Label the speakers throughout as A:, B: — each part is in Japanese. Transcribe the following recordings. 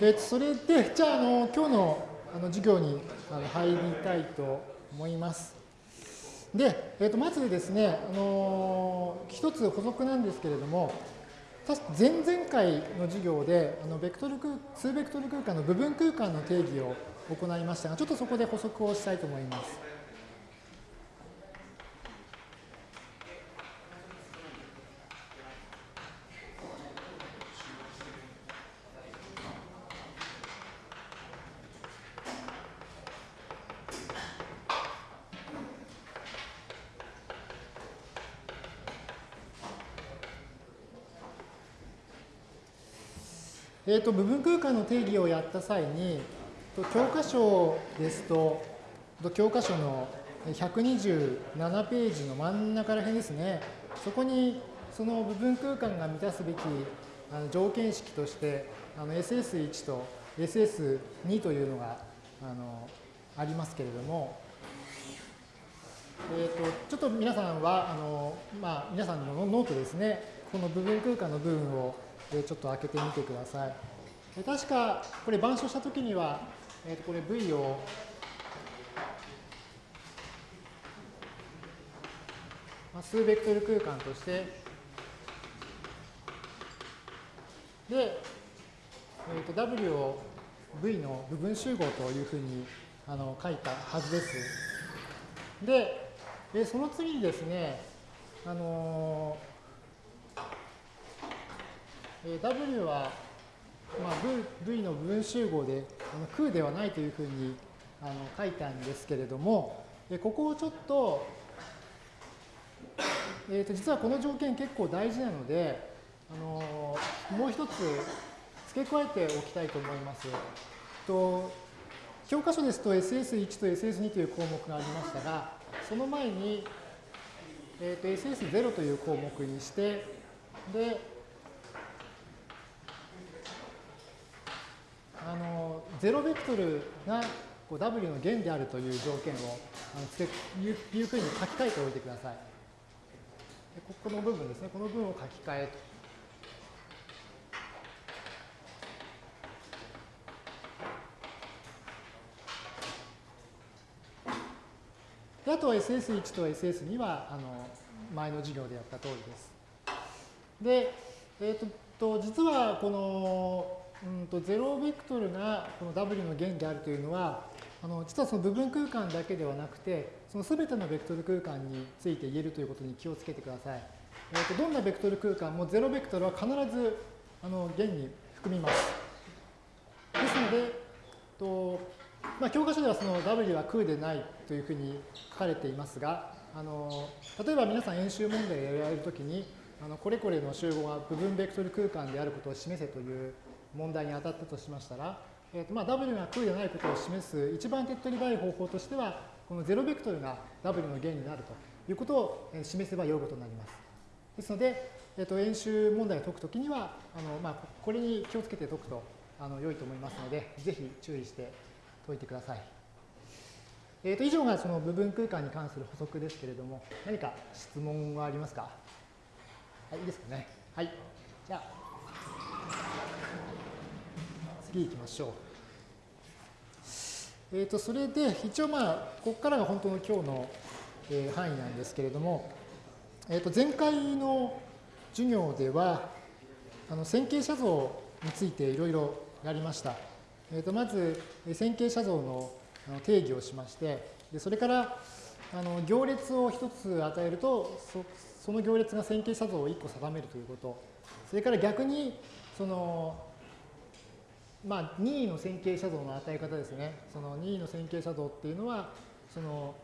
A: えー、それで、じゃあ、あの今日のあの授業にあの入りたいと思います。で、えー、とまずですね、あのー、一つ補足なんですけれども、前々回の授業で、あのベクトル空2ベクトル空間の部分空間の定義を行いましたが、ちょっとそこで補足をしたいと思います。えーと、部分空間の定義をやった際に、教科書ですと、教科書の127ページの真ん中ら辺ですね、そこにその部分空間が満たすべきあの条件式として、SS1 と SS2 というのがあのありますけれども、えーと、ちょっと皆さんはあの、まあ、皆さんのノートですね、この部分空間の部分をちょっと開けてみてください。確か、これ板書したときには、えー、とこれ V を数ベクトル空間として、で、えー、と W を V の部分集合というふうにあの書いたはずです。で、でその次にですね、あのー W は、まあ、v, の部分集合であの空ではないというふうにあの書いたんですけれども、ここをちょっと、えー、と実はこの条件結構大事なので、あのもう一つ付け加えておきたいと思います。と教科書ですと SS1 と SS2 という項目がありましたが、その前に、えー、と SS0 という項目にして、で、あの0ベクトルがこう W の弦であるという条件をあのつけいういうふうに書き換えておいてください。でここの部分ですね、この部分を書き換えと。あと SS1 と SS2 はあの前の授業でやった通りです。で、えー、と実はこのうんと0ベクトルがこの W の弦であるというのは、あの実はその部分空間だけではなくて、その全てのベクトル空間について言えるということに気をつけてください。えー、とどんなベクトル空間も0ベクトルは必ずあの弦に含みます。ですので、とまあ、教科書ではその W は空でないというふうに書かれていますが、あの例えば皆さん演習問題をやられるときに、あのこれこれの集合は部分ベクトル空間であることを示せという問題に当たったとしましたら、えーとまあ、W が空でないことを示す一番手っ取り早い方法としては、この0ベクトルが W の弦になるということを示せばよいことになります。ですので、えー、と演習問題を解くときには、あのまあ、これに気をつけて解くとあの良いと思いますので、ぜひ注意して解いてください。えー、と以上がその部分空間に関する補足ですけれども、何か質問はありますか？はい、いいですかね。はい。じゃあ。次行きましょう。えっ、ー、と、それで、一応まあ、ここからが本当の今日の、え、範囲なんですけれども、えっ、ー、と、前回の授業では、あの線形写像についていろいろやりました。えっ、と、まず、線形写像の定義をしまして、でそれから、あの行列を一つ与えるとそ、その行列が線形写像を一個定めるということ、それから逆に、そのまあ、任意の線形写像の与え方ですね。その任意の線形写像っていうのは、その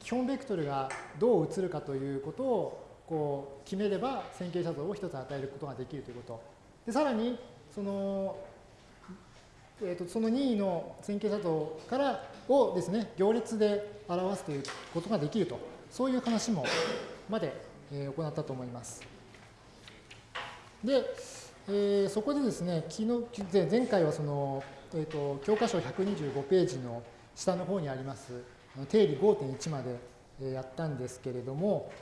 A: 基本ベクトルがどう映るかということをこう決めれば線形写像を一つ与えることができるということ。でさらに、その、えーと、その任意の線形写像からをですね、行列で表すということができると。そういう話もまで、えー、行ったと思います。で、えー、そこでですね、昨日前回はその、えーと、教科書125ページの下の方にあります定理5.1までやったんですけれども、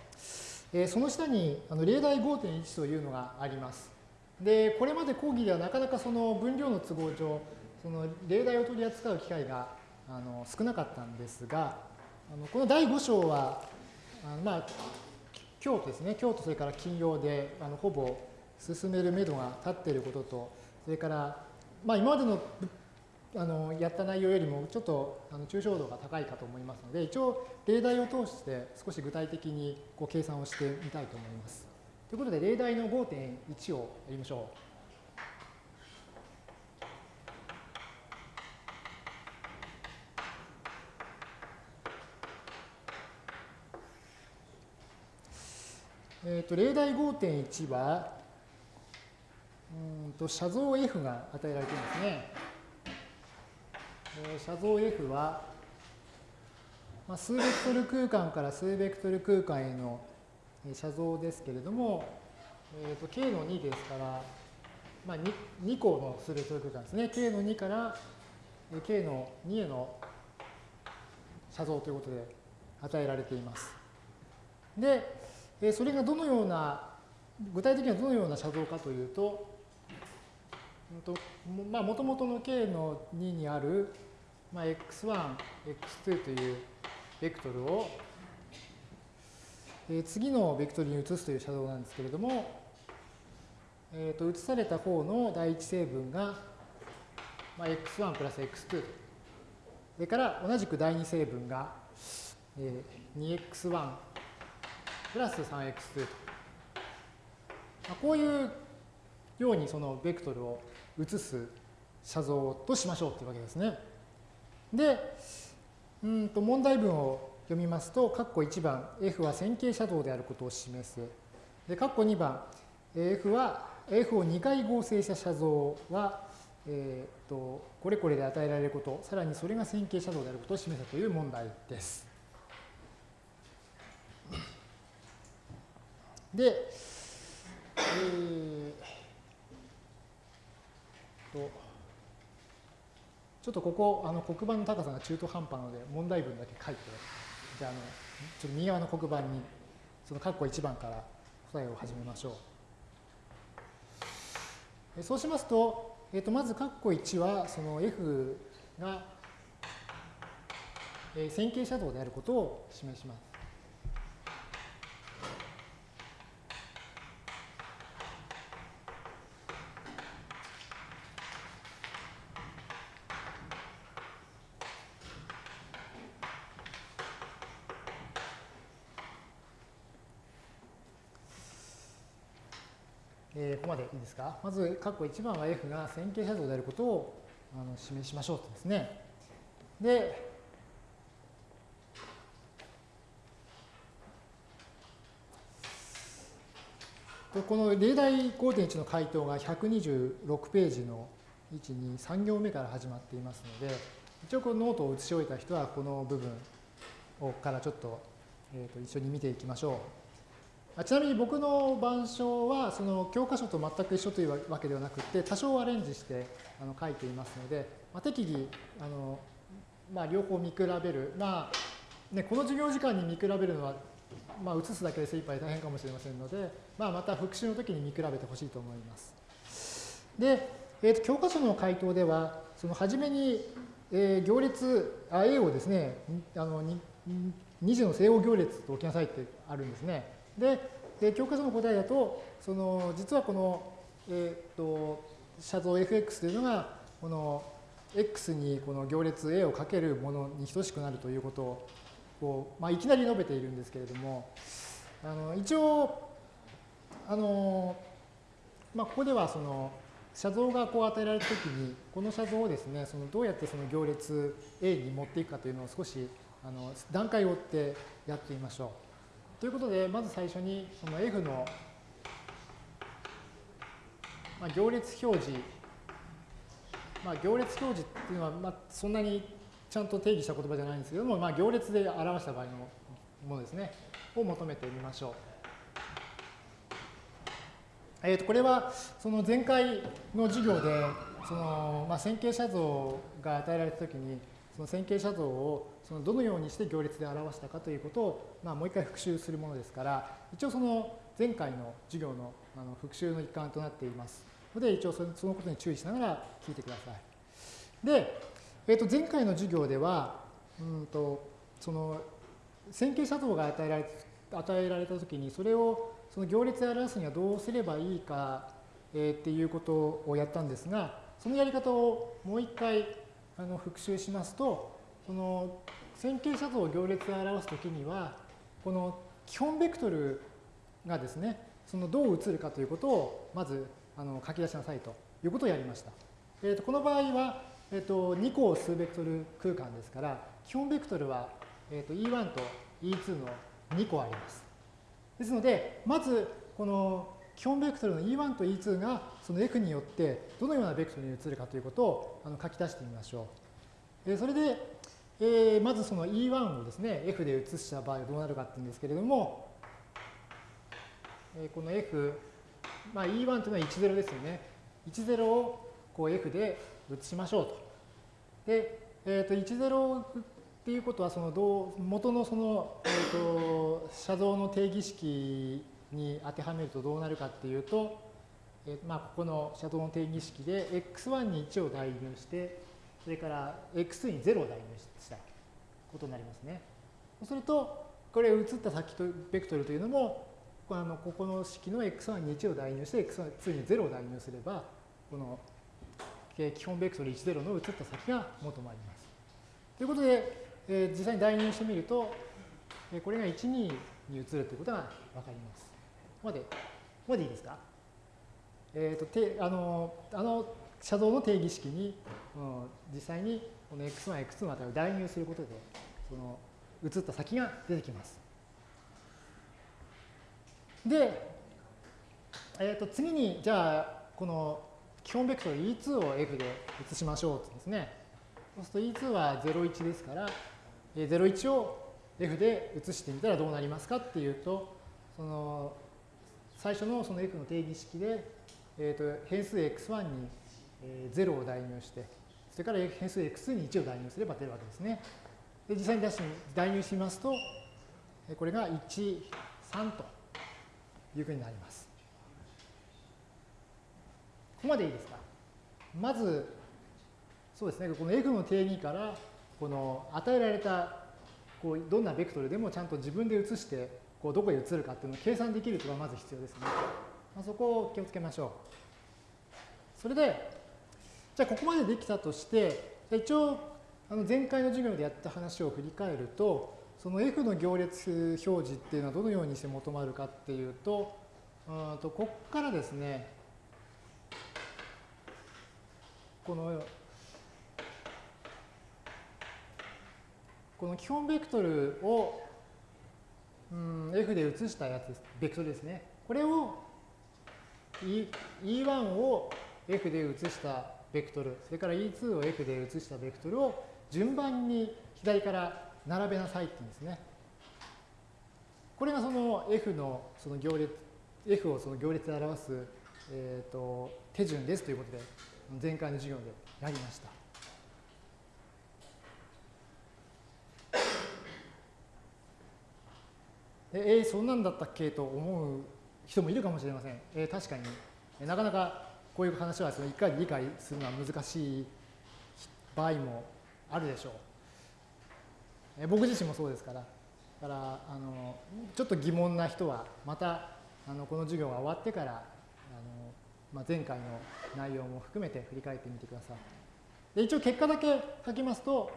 A: えー、その下にあの例題5.1というのがあります。で、これまで講義ではなかなかその分量の都合上、その例題を取り扱う機会があの少なかったんですが、あのこの第5章は、あのまあ、今日ですね、今日とそれから金曜であのほぼ進めるめどが立っていることと、それから、まあ、今までのあのやった内容よりもちょっとあの抽象度が高いかと思いますので、一応例題を通して少し具体的にこう計算をしてみたいと思います。ということで、例題の5.1をやりましょう。えーと、例題5.1は、うんと写像 F が与えられていますね。えー、写像 F は、まあ、数ベクトル空間から数ベクトル空間への写像ですけれども、えーと、K の2ですから、まあ2、2, 個の数ベクトル空間ですね。K の2から K の2への写像ということで与えられています。で、それがどのような、具体的にはどのような写像かというと、まあ、もともとの K の2にある、まあ、x1、x2 というベクトルを、え次のベクトルに移すという写像なんですけれども、えー、と移された方の第一成分が、まあ、x1 プラス x2 それから同じく第二成分が、えー、2x1 プラス 3x2 と。まあ、こういうようにそのベクトルを移す写像としましょうというわけですね。で、うんと問題文を読みますと、括弧1番、F は線形写像であることを示す。で、括弧2番、F は F を2回合成した写像は、えー、とこれこれで与えられること、さらにそれが線形写像であることを示すという問題です。で、えー、と、ちょっとここ、あの黒板の高さが中途半端なので、問題文だけ書いて、じゃあ、あのちょっと右側の黒板に、その括弧1番から答えを始めましょう。そうしますと、えー、とまず括弧1は、その F が、えー、線形写像であることを示します。まず、括弧1番は F が線形写像であることをあの示しましょうとですね。で、この例題5.1の回答が126ページの1、2、3行目から始まっていますので、一応このノートを写し終えた人はこの部分をからちょっと,、えー、と一緒に見ていきましょう。ちなみに僕の板書はその教科書と全く一緒というわけではなくて多少アレンジしてあの書いていますので、まあ、適宜あの、まあ、両方見比べる、まあね、この授業時間に見比べるのは、まあ、写すだけで精一杯大変かもしれませんので、まあ、また復習の時に見比べてほしいと思います。で、えー、と教科書の回答ではその初めに、えー、行列あ A をですねあの2次の正方行列と置きなさいってあるんですね。で、で教科書の答えだと、その実はこの、えっ、と、写像 fx というのが、この x にこの行列 A をかけるものに等しくなるということを、こうまあ、いきなり述べているんですけれども、あの一応、あの、まあ、ここではその、写像がこう与えられたときに、この写像をですね、そのどうやってその行列 A に持っていくかというのを少しあの段階を追ってやってみましょう。ということで、まず最初にその F の、まあ、行列表示、まあ、行列表示っていうのは、まあ、そんなにちゃんと定義した言葉じゃないんですけども、まあ、行列で表した場合のものですね、を求めてみましょう。えー、とこれはその前回の授業でその、まあ、線形写像が与えられたときにその線形写像をそのどのようにして行列で表したかということを、まあ、もう一回復習するものですから、一応その前回の授業のあの復習の一環となっていますので、一応そのことに注意しながら聞いてください。で、えー、と前回の授業では、うんとその線形写像が与えられ与えられたときに、それをその行列で表すにはどうすればいいか、えー、っていうことをやったんですが、そのやり方をもう一回あの復習しますと、その線形写像を行列で表すときには、この基本ベクトルがですね、そのどう映るかということをまずあの書き出しなさいということをやりました。えー、とこの場合は、えー、と2個数ベクトル空間ですから、基本ベクトルは、えー、と E1 と E2 の2個あります。ですので、まずこの基本ベクトルの E1 と E2 がその F によってどのようなベクトルに移るかということをあの書き出してみましょう。えそれで、えー、まずその E1 をですね、F で移した場合はどうなるかっていうんですけれども、えこの F、まあ、E1 というのは10ですよね。10をこう F で移しましょうと。で、えー、と10っていうことはそのどう元のその、えー、と写像の定義式に当てはめるとどうなるかっていうと、えー、まあここの写像の定義式で x1 に1を代入してそれから x2 に0を代入したことになりますね。そうするとこれ移った先とベクトルというのもあのここの式の x1 に1を代入して x2 に0を代入すればこの基本ベクトル10の移った先が求まります。ということで、えー、実際に代入してみると、えー、これが1、2に移るということがわかります。ここまで、ここまでいいですか？えっ、ー、と、てあの、あの、写像の定義式に、うん、実際にこの x1、x2 の値を代入することで、その移った先が出てきます。で、えっ、ー、と、次に、じゃあ、この基本ベクトル E2 を F で移しましょうですね。そうすると E2 は01ですから、01を F で移してみたらどうなりますかっていうと、その最初のその F の定義式で、えー、と変数 x1 に0を代入して、それから変数 x に1を代入すれば出るわけですね。で実際に出し代入しますと、これが1、3というふうになります。ここまでいいですか？まず、そうですね、この F の定義から、この与えられた、こうどんなベクトルでもちゃんと自分で移して、こうどこへ移るかっていうのを計算できるというのがまず必要ですね。まあ、そこを気をつけましょう。それで、じゃあここまでできたとして、一応、あの前回の授業でやった話を振り返ると、その F の行列表示っていうのはどのようにして求まるかっていうと、うんとここからですね、このこの基本ベクトルを、うん、F で移したやつです。ベクトルですね。これを E E1 を F で移したベクトル、それから E2 を F で移したベクトルを順番に左から並べなさいって言うんですね。これがその F のその行列、F をその行列で表す、えーと手順ですということで前回の授業でやりました。えー、そんなんだったっけと思う人もいるかもしれません。えー、確かに、なかなかこういう話はその1回理解するのは難しい場合もあるでしょう。え、僕自身もそうですから。だからあのちょっと疑問な人はまたあのこの授業が終わってからあのまあ、前回の内容も含めて振り返ってみてください。で一応結果だけ書きますと、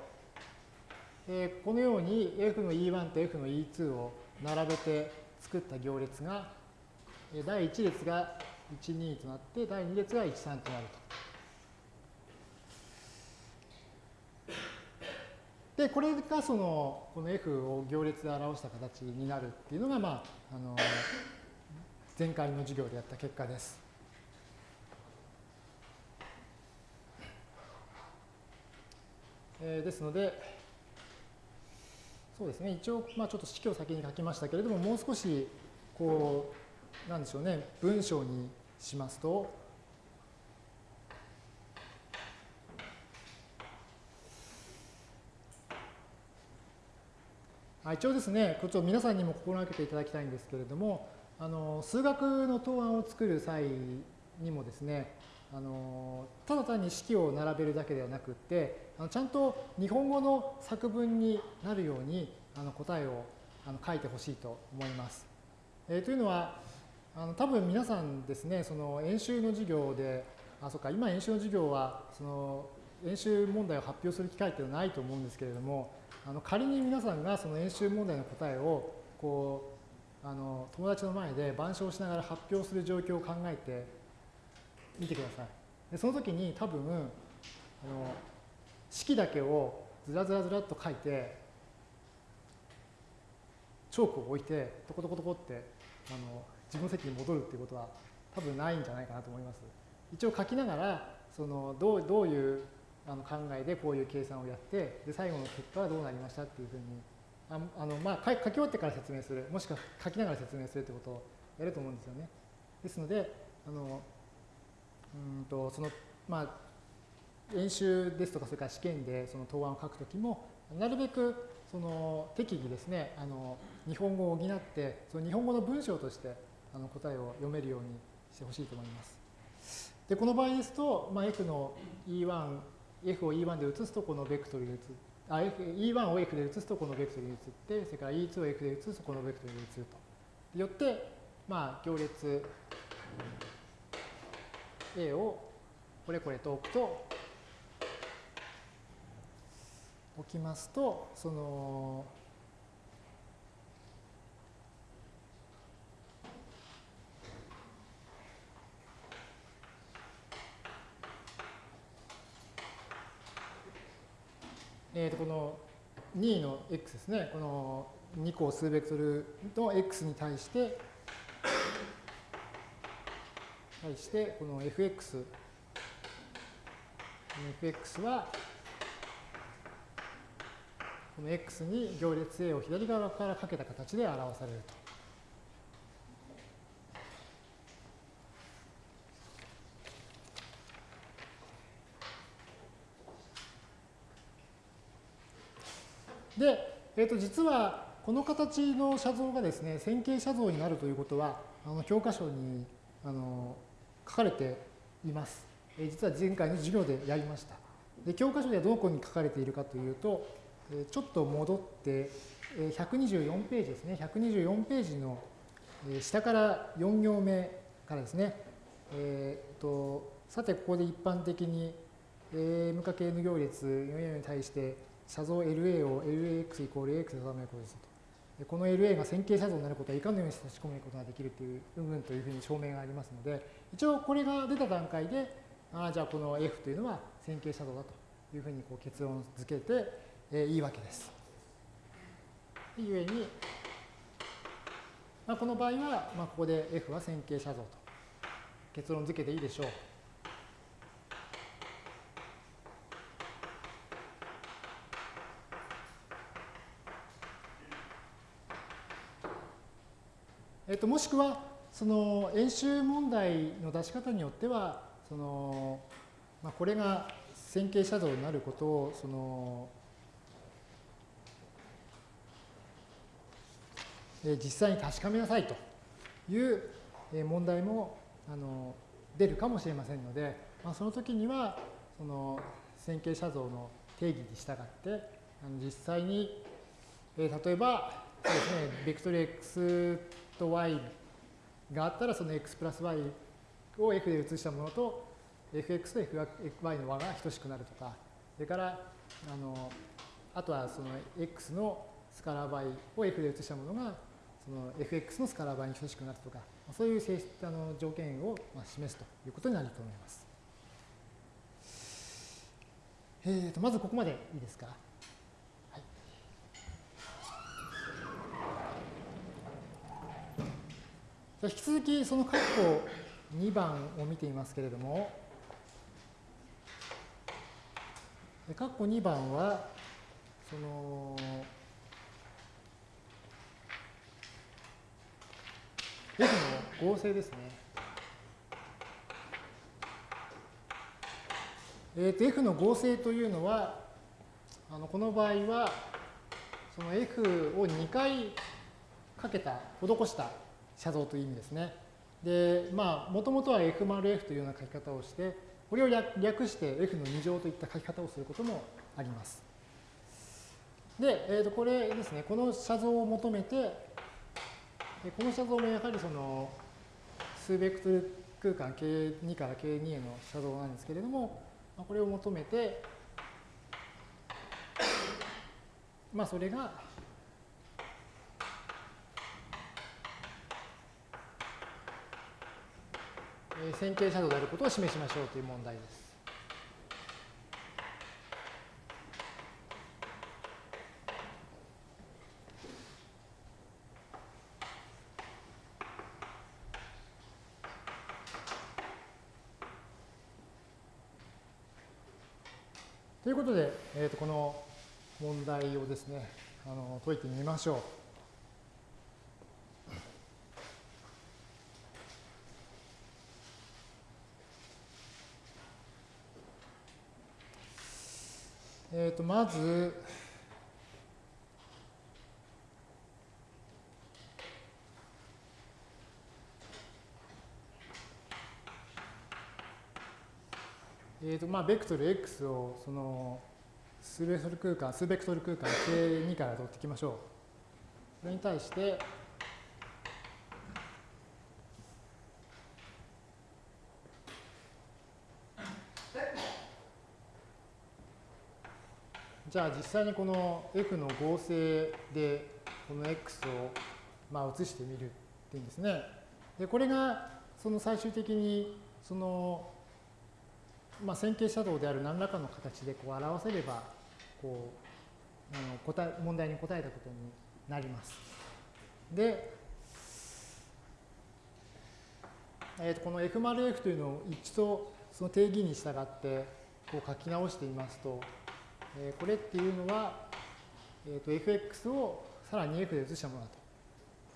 A: えー、このように F の E1 と F の E2 を並べて作った行列が、第1列が12となって、第2列が13となると。で、これがその、この F を行列で表した形になるっていうのが、まあ、あの、前回の授業でやった結果です。えー、ですので、そうですね、一応、まあ、ちょっと式を先に書きましたけれども、もう少し、こう、なんでしょうね、文章にしますと、一応ですね、こっちを皆さんにも心がけていただきたいんですけれども、あの数学の答案を作る際にもですねあのただ単に式を並べるだけではなくってあのちゃんと日本語の作文になるようにあの答えをあの書いてほしいと思います。えー、というのはあの多分皆さんですねその演習の授業であそうか今演習の授業はその演習問題を発表する機会っていうのはないと思うんですけれどもあの仮に皆さんがその演習問題の答えをこうあの友達の前で板書をしながら発表する状況を考えてみてください。でその時に多分あの式だけをずらずらずらっと書いてチョークを置いてトコトコトコってあの自分の席に戻るっていうことは多分ないんじゃないかなと思います。一応書きながらそのどうどういうあの考えでこういう計算をやってで最後の結果はどうなりましたっていうふうにああの、まあ、書き終わってから説明するもしくは書きながら説明するってことをやると思うんですよね。ですのであのうんとそのまあ演習ですとかそれから試験でその答案を書くときもなるべくその適宜ですねあの日本語を補ってその日本語の文章としてあの答えを読めるようにしてほしいと思います。でこの場合ですと、まあ、F の E1 F を E1 で移すとこのベクトルで移あ F E1 を F で移すとこのベクトルに移ってそれから E2 を F で移すとこのベクトルに移ると。よって、まあ、行列 A をこれこれと置くと置きますとそのえー、とこの2の x ですね、この2個数ベクトルの x に対して、対して、この fx、この fx は、この x に行列 A を左側からかけた形で表されると。えー、と実はこの形の写像がですね線形写像になるということはあの教科書にあの書かれています。えー、実は前回の授業でやりました。で教科書ではどこに書かれているかというと、えちょっと戻ってえ124ページですね124ページの下から4行目からですね、えーと、さてここで一般的に M かけ N 行列4行に対して写像 LA を LAX イコール AX で定めることですと。この LA が線形写像になることはいかのように差し込むことができるという、うんうんというふうに証明がありますので、一応これが出た段階で、ああ、じゃあこの F というのは線形写像だというふうにこう結論付けて、えー、いいわけです。ゆえに、まあ、この場合は、まあ、ここで F は線形写像と結論付けていいでしょう。えっと、もしくは、その演習問題の出し方によっては、その、まあ、これが線形写像になることを、その、え実際に確かめなさいという問題もあの出るかもしれませんので、まあ、その時にはその線形写像の定義に従ってあの実際に、え例えばですねベクトル x と y があったらその x プラス y を f で移したものと fx と fy の和が等しくなるとか、それからあのあとはその x のスカラー倍を f で移したものがその fx のスカラー倍に等しくなるとか、そういう性質あの条件を示すということになると思います。えー、とまずここまでいいですか？引き続きその括弧2番を見ていますけれども、括弧2番は、その、F の合成ですね。えー、と F の合成というのは、あのこの場合は、その F を2回かけた、施した写像という意味ですね。で、まあ、もともとは f 丸 f というような書き方をして、これを略して f の2乗といった書き方をすることもあります。で、えー、とこれですね、この写像を求めて、この写像もやはりその数ベクトル空間 K2 から K2 への写像なんですけれども、これを求めて、まあそれが線形写像であることを示しましょうという問題です。ということで、えー、とこの問題をですねあの解いてみましょう。えっ、ー、と、まず、えーとまあ、ベクトル x をその数ベクトル空間、数ベクトル空間 K2 から取っていきましょう。それに対して、じゃあ実際にこの f の合成でこの x をまあ移してみるっていうんですね。でこれがその最終的にそのまあ線形写像である何らかの形でこう表せればこうあの答え問題に答えたことになります。で、えー、とこの f 丸 f というのを一度その定義に従ってこう書き直してみますとえこれっていうのは、えー、と fx をさらに f で移したものだと。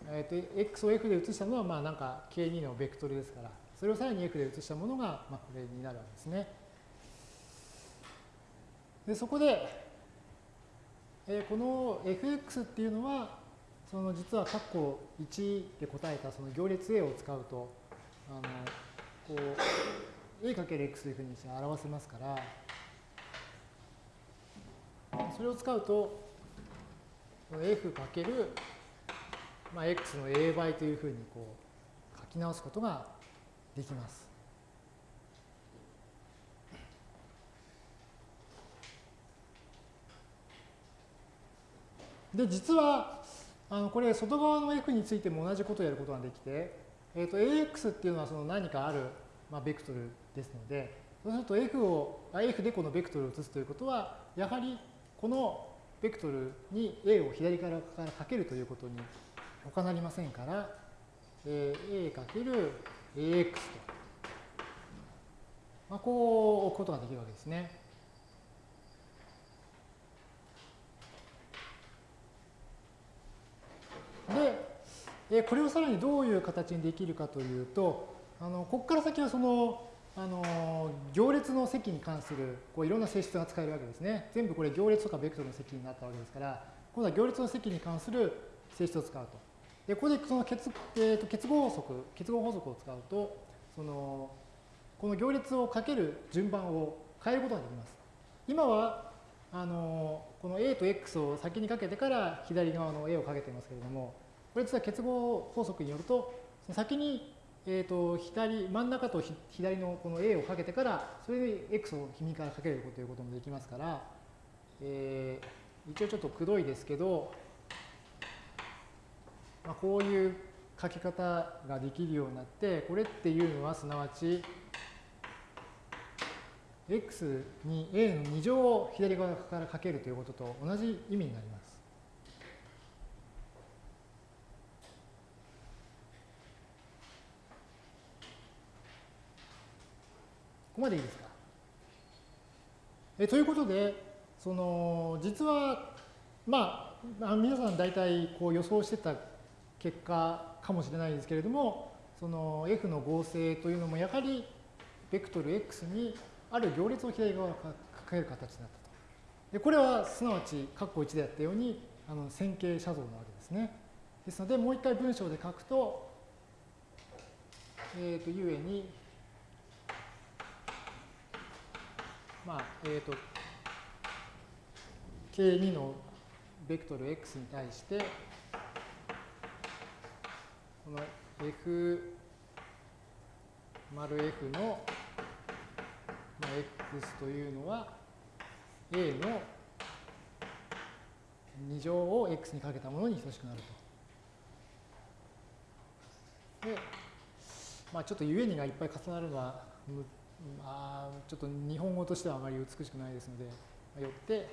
A: えー、と x を f で移したのはまあなんか k2 のベクトルですから、それをさらに f で移したものがまあこれになるわけですね。でそこで、えー、この fx っていうのは、その実は括弧1で答えたその行列 A を使うと、あのこう a×x というふうに表せますから、それを使うと、f かける、まあ、x の a 倍というふうにこう書き直すことができます。で、実は、あのこれ、外側の f についても同じことをやることができて、えー、と ax っていうのはその何かある、まあ、ベクトルですので、そうすると f を、f でこのベクトルを移すということは、やはりこのベクトルに A を左からかけるということに他なりませんから、えー、A かける AX と、まあ、こう置くことができるわけですね。で、これをさらにどういう形にできるかというと、あのここから先はそのあの行列の積に関するこういろんな性質が使えるわけですね。全部これ行列とかベクトルの積になったわけですから、今度は行列の積に関する性質を使うと。で、ここでその結,、えー、と結合法則、結合法則を使うと、そのこの行列をかける順番を変えることができます。今はあのこの A と X を先にかけてから左側の A をかけてますけれども、これ実は結合法則によると、先にえーと、左真ん中と左のこの A をかけてからそれで X を君からかけるということもできますから、えー、一応ちょっとくどいですけど、まあ、こういう書き方ができるようになってこれっていうのはすなわち x に a の2乗を左側からかけるということと同じ意味になります。ここまでいいですか？えということで、その実は、まあ、皆さん大体こう予想してた結果かもしれないですけれども、その F の合成というのもやはりベクトル X にある行列を左側からかける形になったと。でこれはすなわち括弧1でやったようにあの線形写像なわけですね。ですのでもう一回文章で書くと、えっ、と、ゆえに、まあ、えっ、と、K2 のベクトル x に対して、この F 丸 F の、まあ、x というのは A の2乗を x にかけたものに等しくなると。で、まあ、ちょっとゆえにがいっぱい重なるのは、まあ、ちょっと日本語としてはあまり美しくないですので、よって、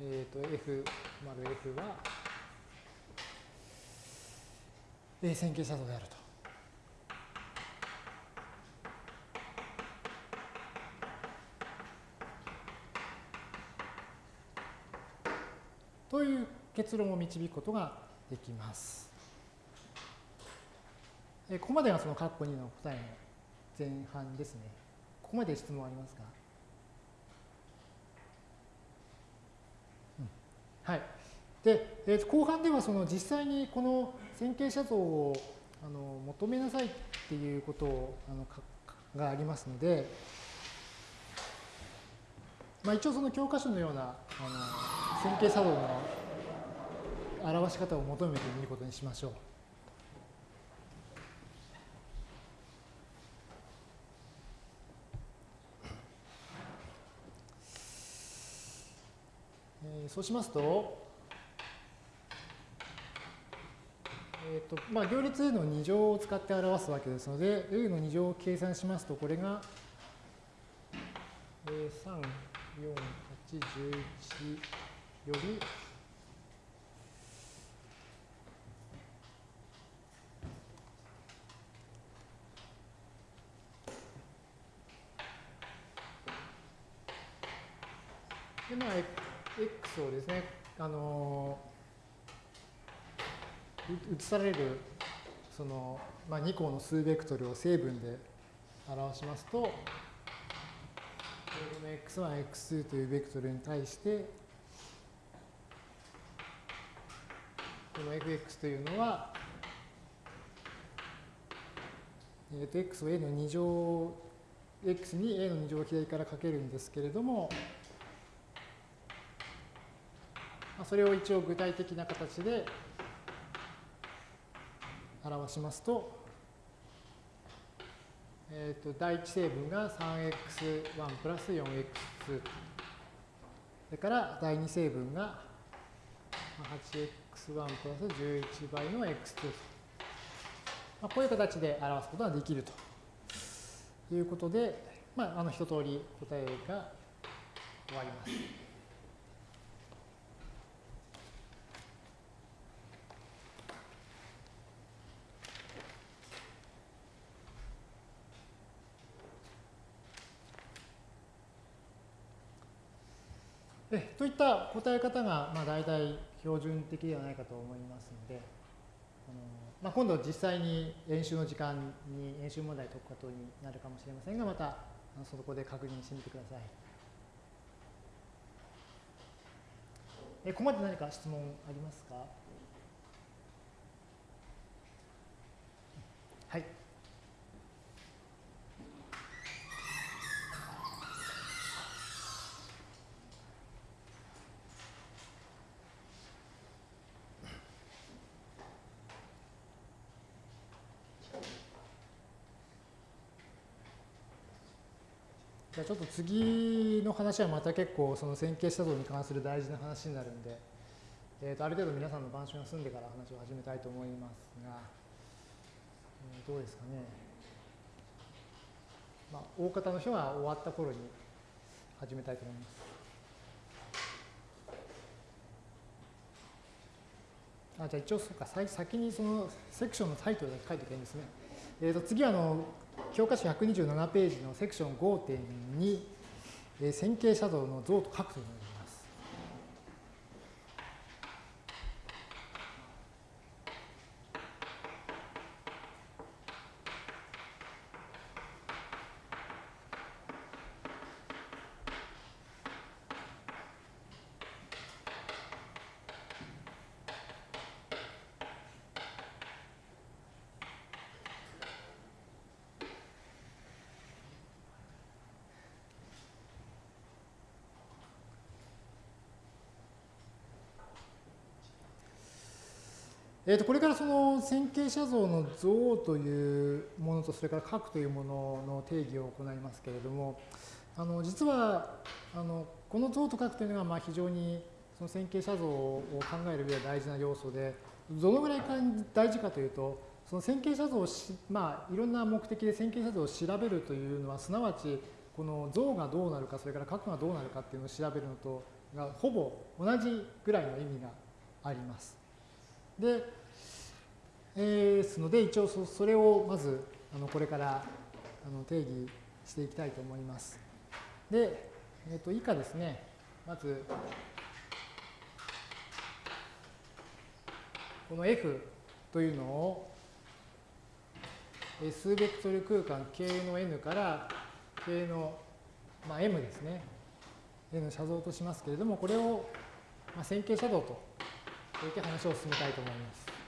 A: えっ、ー、と、F 丸 F は、え線形写像であると。という結論を導くことができます。えここまでがその括弧2の答えの前半ですね。ここまで質問ありますか、うん、はい。で、えー、後半ではその実際にこの線形写像をあの求めなさいっていうことをあのがありますので、まあ、一応その教科書のようなあの線形作動の表し方を求めてみることにしましょう。そうしますと、えーとまあ、行列 A の2乗を使って表すわけですので、A の2乗を計算しますと、これが、えー、3、4、8、11より、で、まあ、X をですね、あのー、移される、その、まあ、2項の数ベクトルを成分で表しますと、この x1、x2 というベクトルに対して、この fx というのは、えー、と x を a の2乗、x に a の2乗を左からかけるんですけれども、まあ、それを一応具体的な形で表しますと、えー、と第一成分が 3x1 プラス 4x2 それから第二成分が 8x1 プラス11倍の x2 まあ、こういう形で表すことができると。いうことで、まあ、あの一通り答えが終わります。えといった答え方が、まあ、大体標準的ではないかと思いますので、あのまあ、今度実際に演習の時間に演習問題解くことになるかもしれませんが、またそこで確認してみてください。えここまで何か質問ありますか？ゃあちょっと次の話はまた結構その線形写像に関する大事な話になるんで、えー、とある程度皆さんの板書が済んでから話を始めたいと思いますが、えー、どうですかね。まあ、大方の人が終わった頃に始めたいと思います。あじゃあ一応そうか先にそのセクションのタイトルだけ書いておけばいいんですね。えー、と次はあの教科書127ページのセクション5.2、えー、線形写像の像と角というのえー、とこれからその線形写像の像というものとそれから角というものの定義を行いますけれどもあの実はあのこの像と角というのがまあ非常にその線形写像を考える上で大事な要素でどのぐらい大事かというとその線形写像をし、まあ、いろんな目的で線形写像を調べるというのはすなわちこの像がどうなるかそれから角がどうなるかっていうのを調べるのとがほぼ同じぐらいの意味があります。で、えー、ですので、一応それをまずあのこれからあの定義していきたいと思います。で、えー、と以下ですね、まず、この F というのを数ベクトル空間 K の N から K の、まあ、M ですね。N の写像としますけれども、これを、まあ、線形写像といて話を進めたいと思います。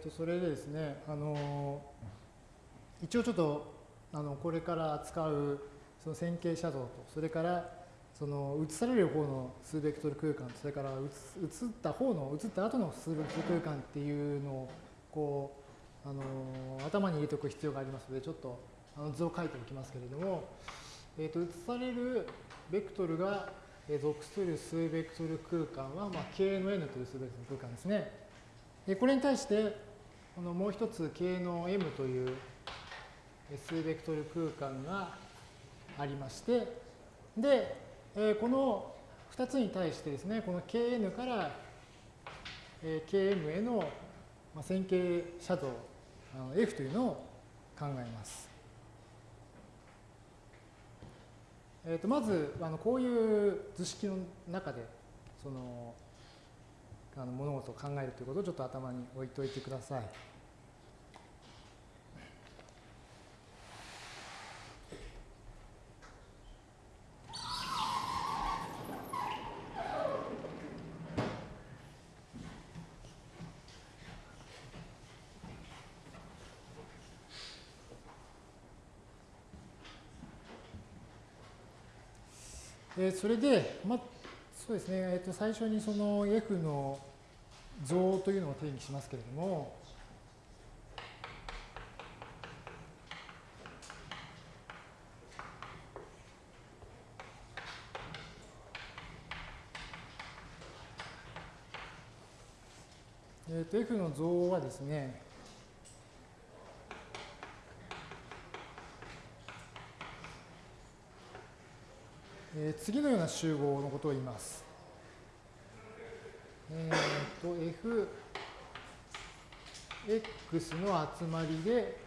A: とそれでですね、あの一応ちょっとあのこれから扱うその線形写像と、それからその映される方の数ベクトル空間、それから映った方の、映った後の数ベクトル空間っていうのをこうあの頭に入れておく必要がありますので、ちょっとあの図を書いておきますけれども、えー、と映されるベクトルが属する数ベクトル空間は、まあ、K の N という数ベクトル空間ですね。これに対してこのもう一つ K の M という数ベクトル空間がありまして、で、えこの2つに対してですね、この Kn から Km への線形写像 F というのを考えます。えー、とまずあのこういう図式の中でそのあの物事を考えるということをちょっと頭に置いといてください。え、それで、まそうですね、えー、と最初にその F の像というのを定義しますけれども、えー、と F の像はですね、えー、次のような集合のことを言います。え、ー、と、f、x の集まりで、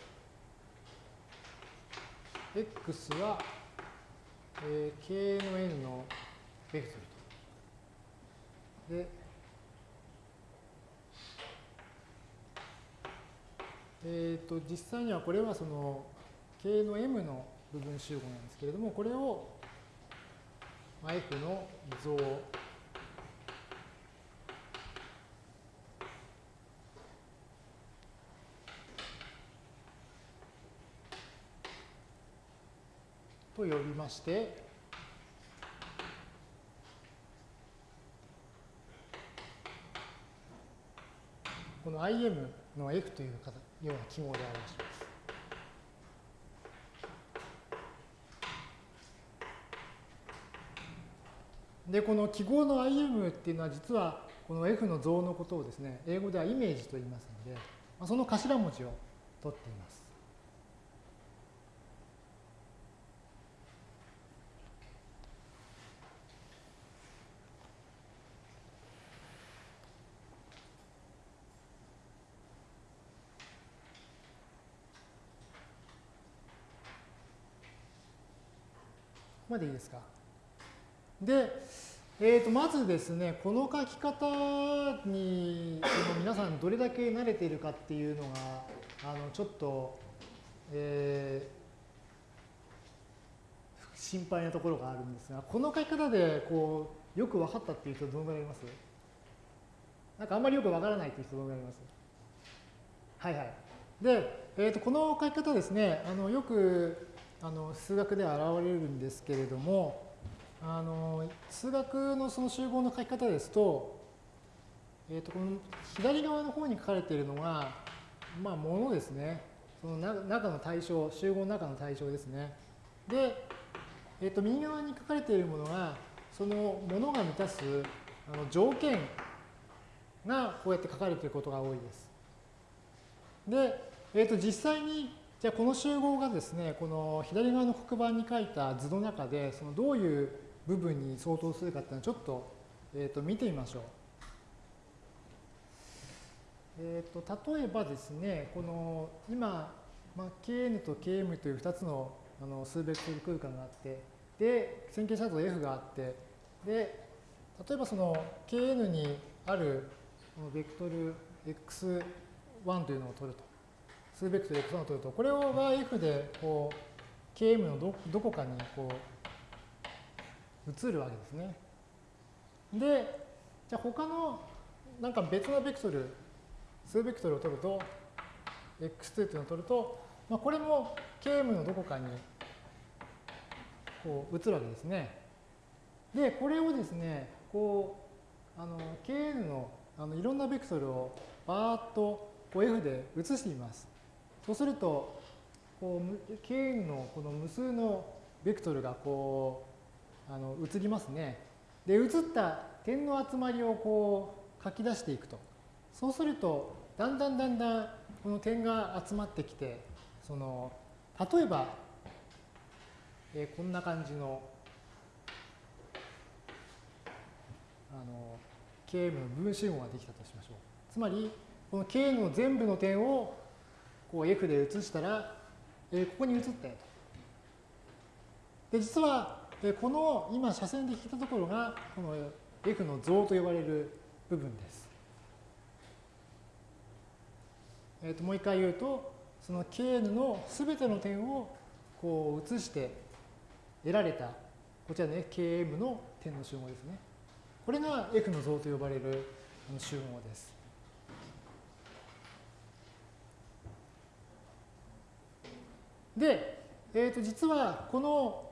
A: x は、えー、k の n のベクトルと。で、えっ、ー、と、実際にはこれはその k の m の部分集合なんですけれども、これをまあ、F の像と呼びまして、この IM の F というような記号で表します。で、この記号の IM っていうのは実はこの F の像のことをですね、英語ではイメージと言いますので、その頭文字を取っています。ここまでいいですか？で、えー、とまずですね、この書き方に皆さんどれだけ慣れているかっていうのが、あのちょっと、えー、心配なところがあるんですが、この書き方でこうよく分かったっていう人どのぐらいいます？なんかあんまりよく分からないっていう人どのぐらいいます？はいはい。で、えー、とこの書き方ですね、あのよくあの数学では現れるんですけれども、あの数学のその集合の書き方ですと、えー、とこの左側の方に書かれているのが、まあ、ものですね。その中の対象、集合の中の対象ですね。で、えー、と右側に書かれているものが、そのものが満たすあの条件がこうやって書かれていることが多いです。で、えー、と実際にじゃあこの集合がですね、この左側の黒板に書いた図の中で、そのどういう部分に相当するかっていうのをちょっと,、えー、と見てみましょう。えー、と例えばですね、この今、まあ、Kn と Km という2つのあの数ベクトル空間があって、で、線形シャドウ F があって、で、例えばその Kn にあるこのベクトル x1 というのを取ると。数ベクトル x1 を取ると、これが F でこう Km のどどこかにこう移るわけですね。で、じゃあ他のなんか別のベクトル、数ベクトルを取ると、x2 っていうのを取ると、まあ、これも km のどこかにこう移るわけですね。で、これをですね、こう、あの、kn のあのいろんなベクトルをバーッとこう F で移してみます。そうすると、こう、kn のこの無数のベクトルがこう、あの移りますね。で、移った点の集まりをこう書き出していくと。そうすると、だんだんだんだんこの点が集まってきて、その例えば、えー、こんな感じのあの Km の分集合ができたとしましょう。つまり、この K の全部の点をこう F で移したら、えー、ここに移ったよと。で、実はでこの今斜線で引いたところがこの F の像と呼ばれる部分です。えー、ともう一回言うとその Kn のすべての点をこう移して得られたこちらね Km の点の集合ですね。これが F の像と呼ばれる集合です。で、えー、と実はこの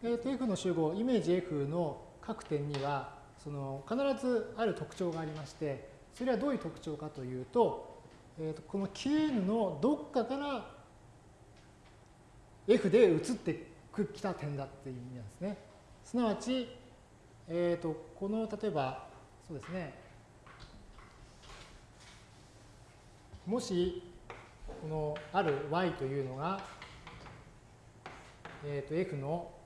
A: えー、と F の集合、イメージ F の各点には、その必ずある特徴がありまして、それはどういう特徴かというと、えー、とこの Kn のどっかから F で移ってきた点だっていう意味なんですね。すなわち、えー、とこの例えば、そうですね、もし、このある y というのが、えー、と F の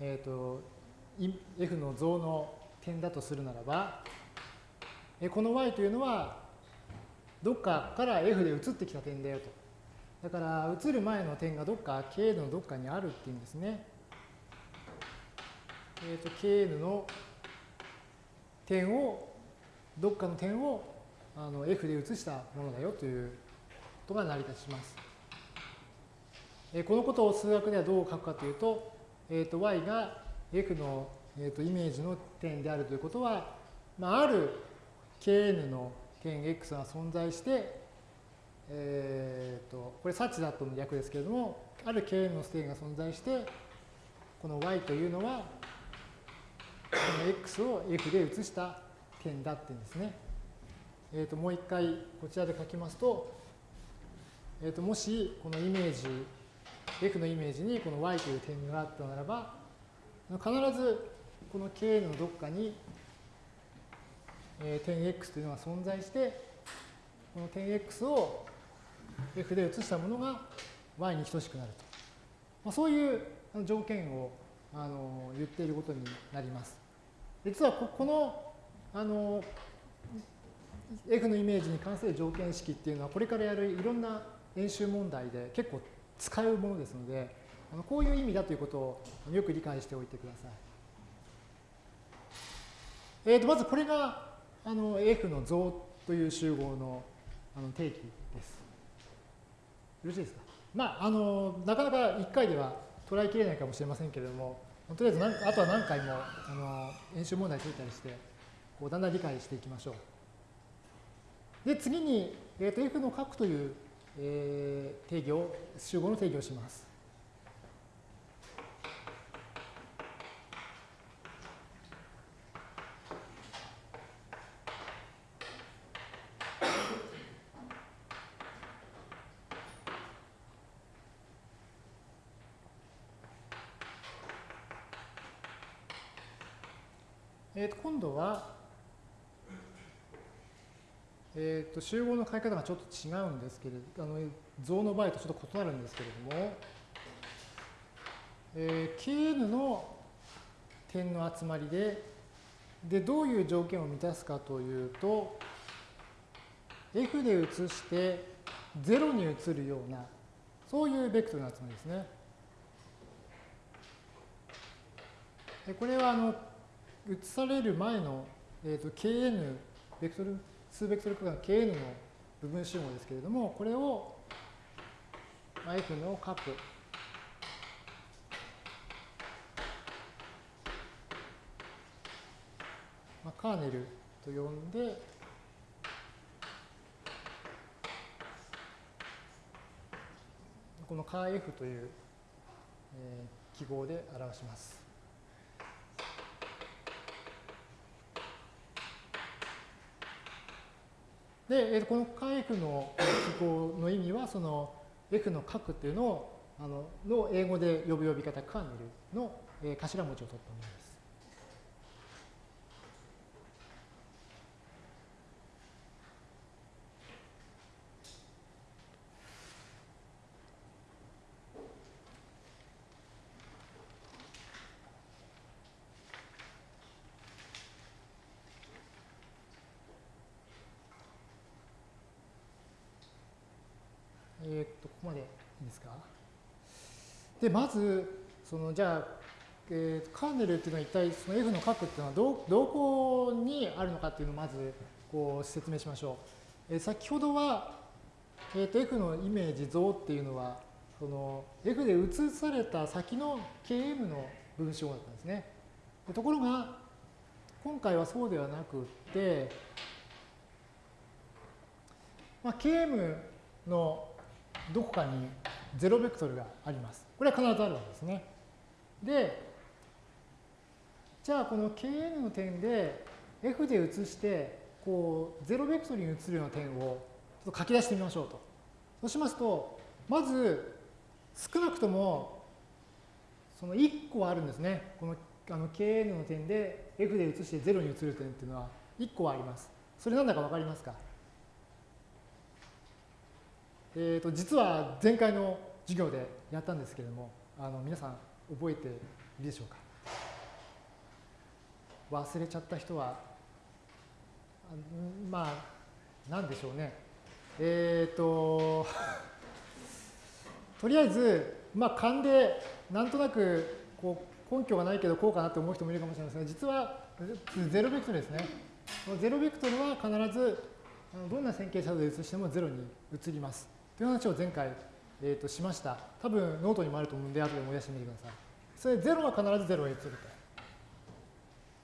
A: えーと、f の像の点だとするならば、えこの y というのはどっかから f で移ってきた点だよと。だから移る前の点がどっか kn のどっかにあるっていうんですね。えっ、ー、と kn の点をどっかの点をあの f で移したものだよということが成り立ちます。えこのことを数学ではどう書くかというと、えー、と y が f の、えー、とイメージの点であるということは、まあ、ある kn の点 x が存在して、えー、とこれサチだとの略ですけれども、ある kn の点が存在して、この y というのは、この x を f で移した点だって言うんですね。えー、ともう一回こちらで書きますと、えー、ともしこのイメージ F のイメージにこの y という点があったならば、必ずこの Kn のどっかに、点 x というのが存在して、この点 x を F で移したものが y に等しくなると。まあ、そういう条件をあの言っていることになります。実はこのあの F のイメージに関する条件式っていうのはこれからやるいろんな演習問題で結構使うものですので、あのこういう意味だということをよく理解しておいてください。えー、とまずこれがあの F の像という集合のあの定義です。よろしいですか？まあ、あのなかなか1回では捉えきれないかもしれませんけれども、とりあえずあとは何回もあの演習問題解いたりして、こうだんだん理解していきましょう。で、次に、えー、と F の角という、えー、定義を、集合の定義をします。えー、と今度は、えー、と集合の書き方がちょっと違うんですけれど、あの像の場合とちょっと異なるんですけれども、えー、Kn の点の集まりで、で、どういう条件を満たすかというと、F で移して0に移るような、そういうベクトルの集まりですね。でこれはあの移される前の、えーと、kn、ベクトル、数ベクトル区間 kn の部分集合ですけれども、これを、f の角、まあ、カーネルと呼んで、このカー f という、記号で表します。で、この間 F の記号の意味は、その F の角っていうのを、あのの英語で呼ぶ呼び方、カーネルの頭文字を取ったものです。で、まず、そのじゃあ、えー、カーネルっていうのは一体その F の角っていうのはどどこにあるのかっていうのをまずこう説明しましょう。えー、先ほどは、えー、と F のイメージ像っていうのはその F で移された先の Km の分子語だったんですね。ところが今回はそうではなくって、まあ、Km のどこかに0ベクトルがあります。これは必ずあるわけですね。で、じゃあこの Kn の点で F で移して、こう、0ベクトルに移るような点をちょっと書き出してみましょうと。そうしますと、まず少なくともその1個はあるんですね。このあの Kn の点で F で移して0に移る点っていうのは1個はあります。それなんだかわかりますか？えー、と実は前回の授業でやったんですけれどもあの皆さん覚えているでしょうか？忘れちゃった人はまあ何でしょうね。えっ、ー、ととりあえずまあ勘でなんとなくこう根拠がないけどこうかなと思う人もいるかもしれませんが実はゼロベクトルですね。ゼロベクトルは必ずどんな線形写像で移してもゼロに移ります。という話を前回、えー、としました。多分ノートにもあると思うんで、後で思い出してみてください。それ0は必ず0へ移ると。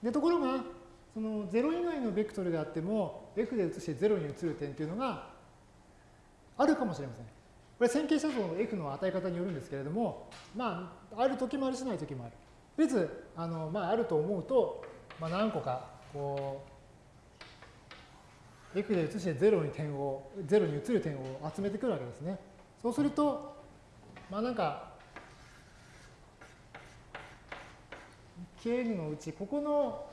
A: で、ところが、その0以外のベクトルであっても、F で移して0に移る点というのがあるかもしれません。これ線形写像の F の与え方によるんですけれども、まあ、ある時もあるしない時もある。とりあ、のまあ、あると思うと、まあ、何個か、こうう、F で移して0に点を、0に移る点を集めてくるわけですね。そうすると、まあなんか、Kn のうち、ここの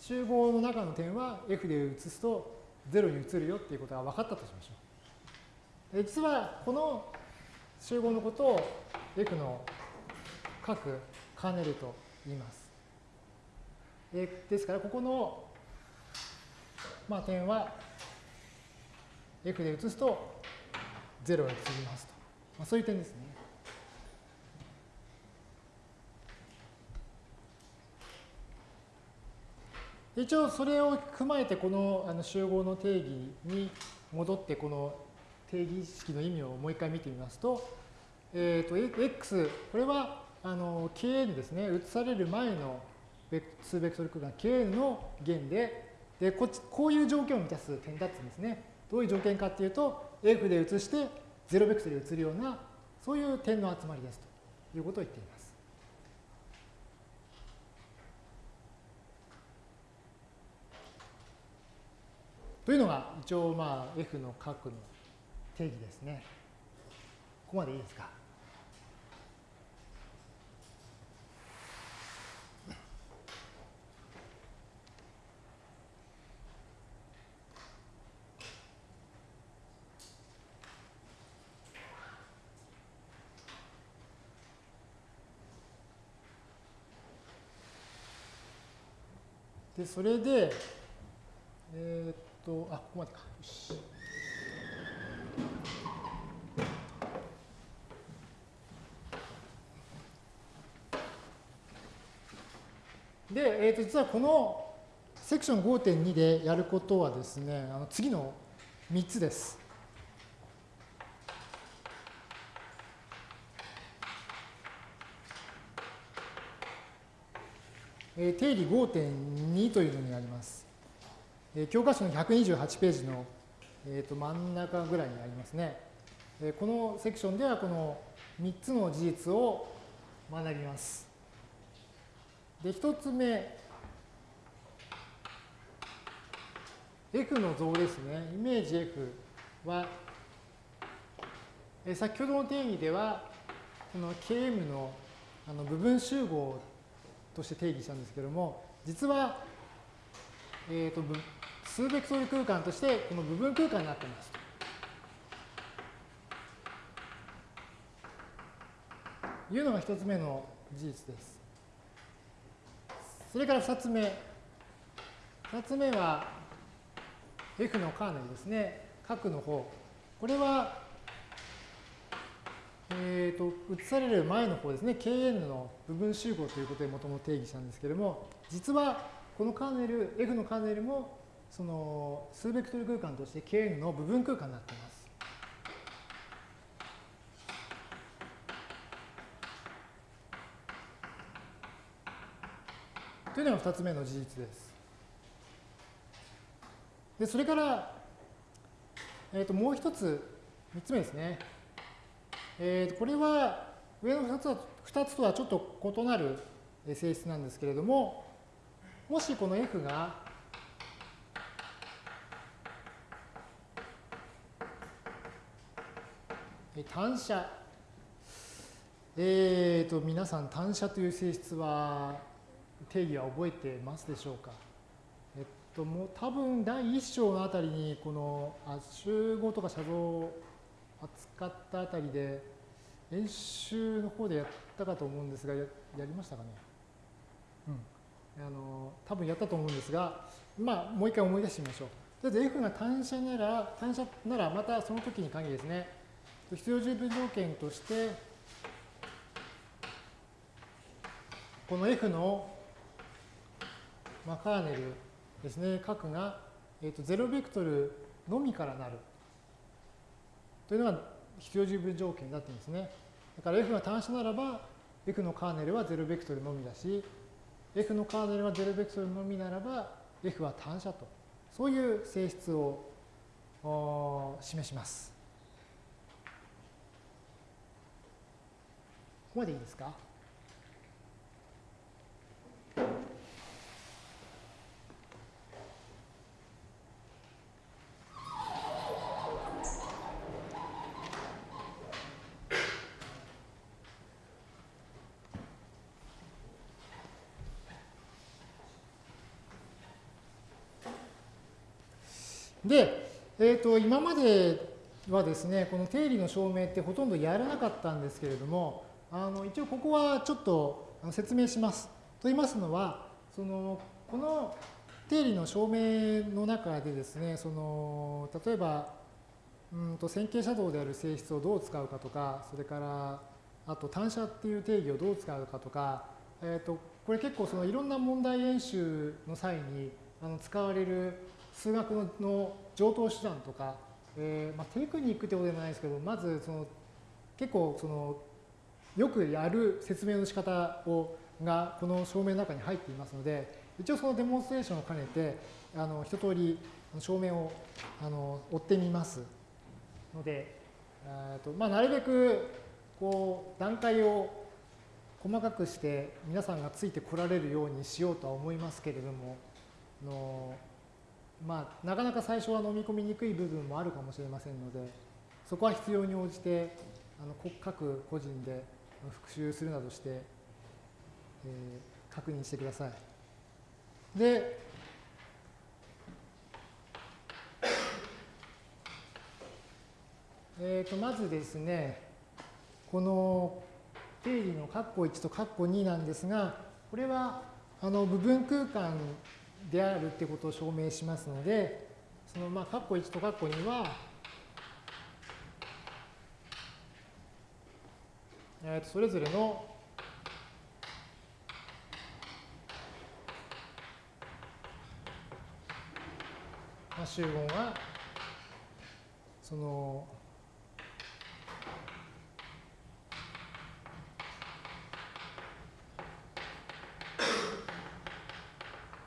A: 集合の中の点は F で移すと0に移るよっていうことが分かったとしましょう。実はこの集合のことを F の各カーネルと言います。ですから、ここの、まあ、点は F で移すと0が移りますと。まあ、そういう点ですね。一応それを踏まえてこのあの集合の定義に戻ってこの定義式の意味をもう一回見てみますと、え、ー、と、x、これはあの kn ですね、移される前の数ベクトル空間 kn の弦で、でこっちこういう条件を満たす点だったんですね。どういう条件かっていうと、f で移して0ベクトルで移るような、そういう点の集まりですということを言っています。というのが一応まあ F の角の定義ですね。ここまでいいですか？それで、えー、と、あ、ここまでか。よし。で、えー、と実はこのセクション5.2でやることはですね、あの次の3つです。え、定理5.2というのになります。え教科書の128ページの、えー、と真ん中ぐらいにありますね。えこのセクションではこの3つの事実を学びます。で、1つ目、F の像ですね。イメージ F は、え先ほどの定義では、この Km のあの部分集合として定義したんですけども、実は、えーと数ベクトル空間としてこの部分空間になっています。というのが一つ目の事実です。それから二つ目。二つ目は F のカーネルですね。角の方。これは、えっ、ー、と、移される前の方ですね。Kn の部分集合ということでもともと定義したんですけれども、実はこのカーネル、F のカーネルもその数ベクトル空間として Kn の部分空間になっています。というのが2つ目の事実です。で、それから、えっ、ー、と、もう一つ、3つ目ですね。え、ー、これは上の2つは、2つとはちょっと異なる性質なんですけれども、もしこの F が単射。えっ、ー、と、皆さん、単射という性質は、定義は覚えてますでしょうか？えっと、もう多分第1章のあたりに、このあ集合とか写像扱ったあたりで、演習の方でやったかと思うんですが、ややりましたかね？うん。あの、多分やったと思うんですが、まあ、もう一回思い出してみましょう。とりあえず F が単射なら、単射なら、またその時に限りですね、必要十分条件として、この F の、まあ、カーネルですね、角が、えー、と0ベクトルのみからなるというのが必要十分条件になっていますね。だから F が単子ならば、F のカーネルは0ベクトルのみだし、F のカーネルは0ベクトルのみならば、F は単車と。そういう性質を示します。ここまでいいですかで、えーと今まではですね、この定理の証明ってほとんどやらなかったんですけれども、あの一応ここはちょっと説明します。と言いますのは、そのこの定理の証明の中でですね、その例えば、うんと線形写動である性質をどう使うかとか、それからあと単射っていう定義をどう使うかとか、えっ、ー、とこれ結構そのいろんな問題演習の際にあの使われる数学の上等手段とか、えーまあ、テクニックってことでもないですけど、まずその結構そのよくやる説明の仕方をがこの証明の中に入っていますので、一応そのデモンストレーションを兼ねて、あの一通り証明をあの追ってみます。ので、えーとまあ、なるべくこう段階を細かくして皆さんがついてこられるようにしようとは思いますけれども、のまあ、なかなか最初は飲み込みにくい部分もあるかもしれませんので、そこは必要に応じてあの各個人で復習するなどして、えー、確認してください。で、えー、とまずですね、この定理の括弧1と括弧2なんですが、これはあの部分空間であるってことを証明しますので、そのまあ括弧1と括弧2は、えー、とそれぞれのまあ、集合がその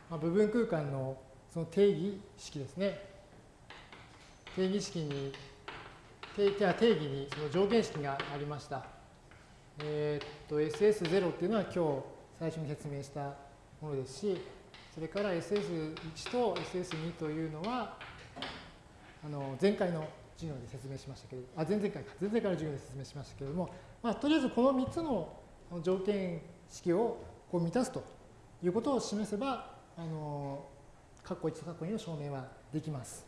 A: まあ、部分空間のその定義式ですね。定義式に、定定義にその条件式がありました。えー、っと、SS0 っていうのは今日最初に説明したものですし、それから SS1 と SS2 というのは、あの前回の授業で説明しましたけれどあ、前々回か、前々回の授業で説明しましたけれども、まあ、とりあえずこの3つの条件式をこう満たすということを示せば、あの、括弧1と括弧2の証明はできます。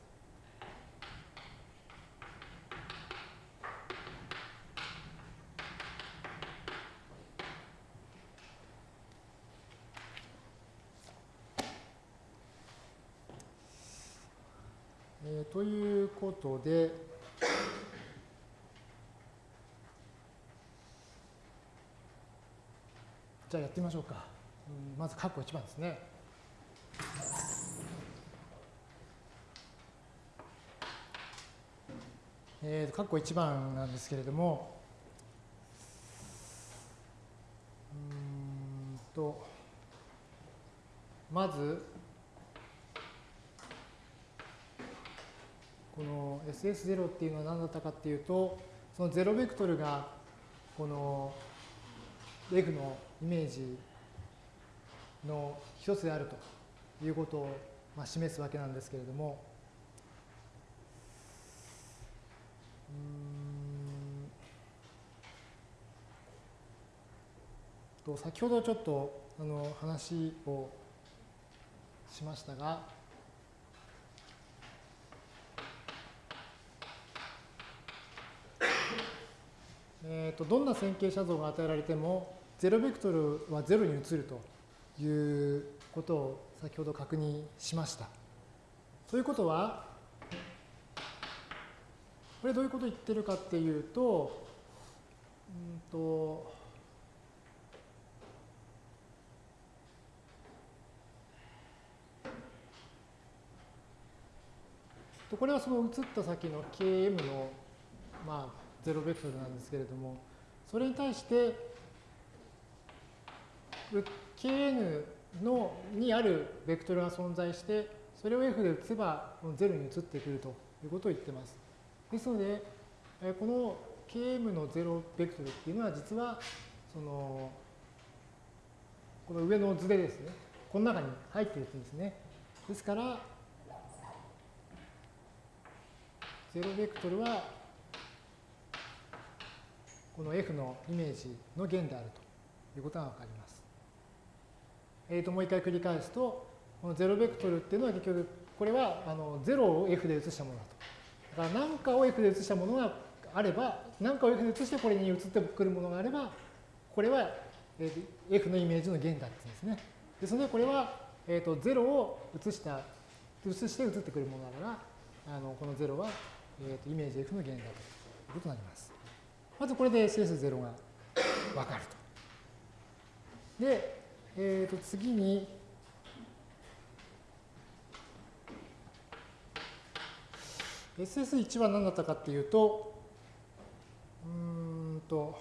A: えー、ということで、じゃあやってみましょうか。まず、括弧1番ですね。えー、括弧1番なんですけれども、うんと、まず、この SS0 っていうのは何だったかっていうと、その0ベクトルがこの F のイメージの一つであるということをまあ示すわけなんですけれども、と先ほどちょっとあの話をしましたが、えー、とどんな線形写像が与えられても0ベクトルは0に移るということを先ほど確認しました。ということは、これどういうことを言ってるかっていうと、うんと、これはその移った先の Km の、まあ、0ベクトルなんですけれども、それに対して、Kn のにあるベクトルが存在して、それを F で打てば0に移ってくるということを言ってます。ですので、この Km の0ベクトルっていうのは実は、その、この上の図でですね、この中に入っているんですね。ですから、0ベクトルは、この F のイメージの弦であるということがわかります。えー、ともう一回繰り返すと、この0ベクトルっていうのは結局、これはあの0を F で移したものだと。だから何かを F で移したものがあれば、何かを F で移してこれに移ってくるものがあれば、これは F のイメージの弦だって言うんですね。ですので、これは、えー、と0を移した、移して移ってくるものだから、あのこの0は、えー、とイメージ F の弦だということになります。まずこれで SS0 がわかると。で、えー、と次に、SS1 は何だったかっていうと、うんと、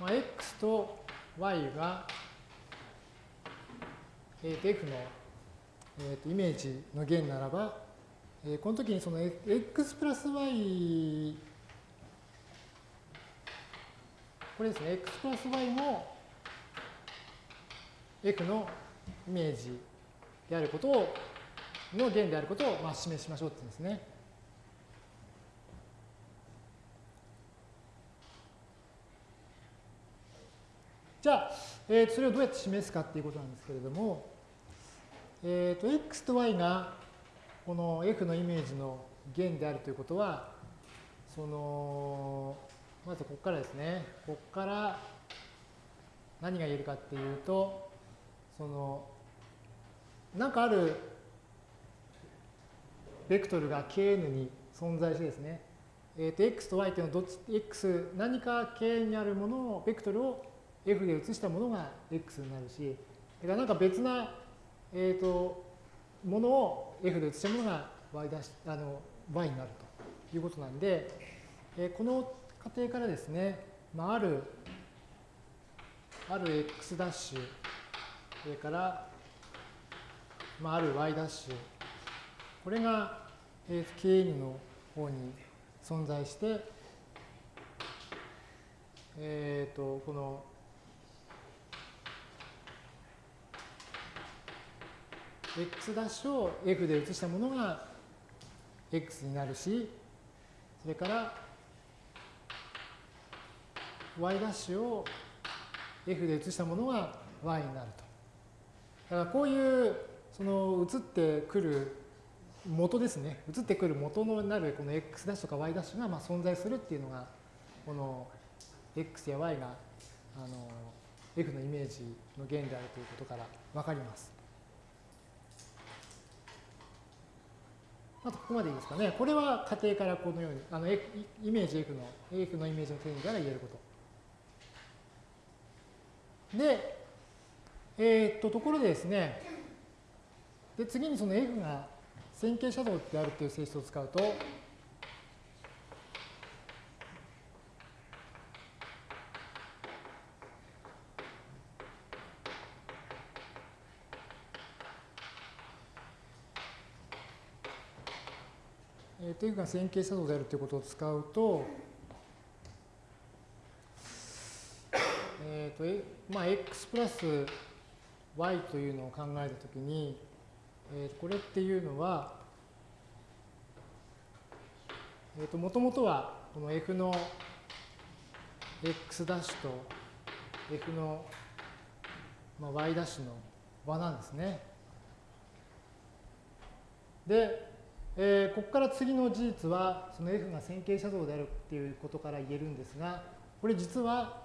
A: まあ、x と y が、えー、と f の、えー、とイメージの弦ならば、えー、この時にその x プラス y これですね、x プラス y も f のイメージ。であることを、の弦であることをまあ示しましょうって言うんですね。じゃあ、えー、それをどうやって示すかっていうことなんですけれども、えー、と x と y がこの f のイメージの弦であるということは、その、まずここからですね、ここから何が言えるかっていうと、その、なんかあるベクトルが Kn に存在してですね、えー、と x と y というのはどっち、x、何か K にあるものを、ベクトルを F で移したものが X になるし、だからなんか別な、えー、とものを F で移したものが y, だしあの y になるということなんで、えー、この過程からですね、まあ、ある、ある x ダッシュ、それから、まあ、ある y ダッシュ、これが、Kn の方に存在して、えっ、ー、と、この x' ダッシュを f で移したものが x になるし、それから y' ダッシュを f で移したものが y になると。だからこういうその移ってくる元ですね。移ってくる元のなるこの x' とか y' がまあ存在するっていうのが、この x や y があの f のイメージの弦であるということからわかります。あとここまでいいですかね。これは仮定からこのように、あのイメージ F の、F のイメージの定義から言えること。で、えー、っと、ところでですね、で、次にその F が線形写像であるという性質を使うと、えー、というか線形写像であるということを使うと、えっ、ー、と、まあ、x プラス y というのを考えたときに、えー、これっていうのは、え、ー、と、もともとはこの f の x ダッシュと f の、まあ、y ダッシュの和なんですね。で、えー、ここから次の事実は、その F が線形写像であるっていうことから言えるんですが、これ実は、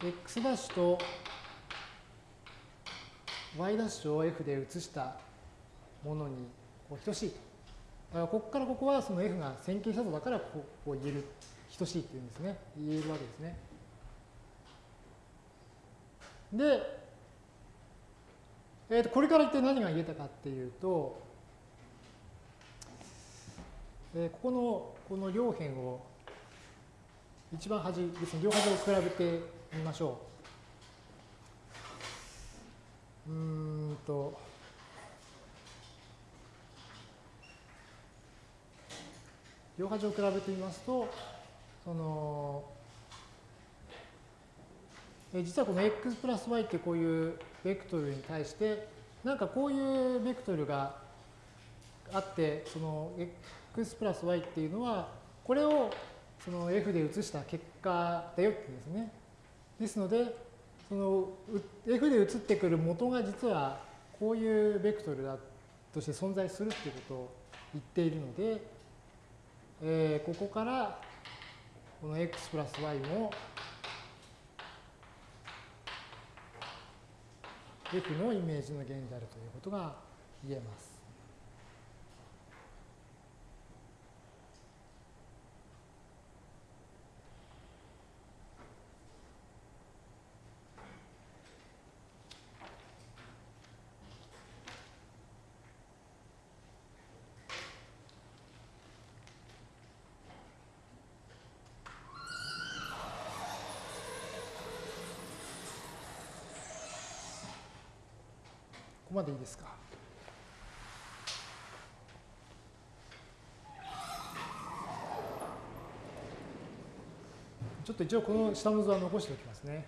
A: x' ダッシュと y' を f で移したものにこう等しいと。だからここからここはその F が線形写像だからこう言える、等しいっていうんですね。言えるわけですね。で、えー、とこれから一体何が言えたかっていうと、えー、ここのこの両辺を一番端ですね両端を比べてみましょう。うんと両端を比べてみますとそのえ実はこの x プラス y ってこういうベクトルに対してなんかこういうベクトルがあってその x プラス y っていうのは、これをその f で移した結果だよってですね。ですので、その f で移ってくる元が実はこういうベクトルだとして存在するっていうことを言っているので、えー、ここからこの x プラス y も f のイメージの弦であるということが言えます。までいいですか？ちょっと一応この下の図は残しておきますね。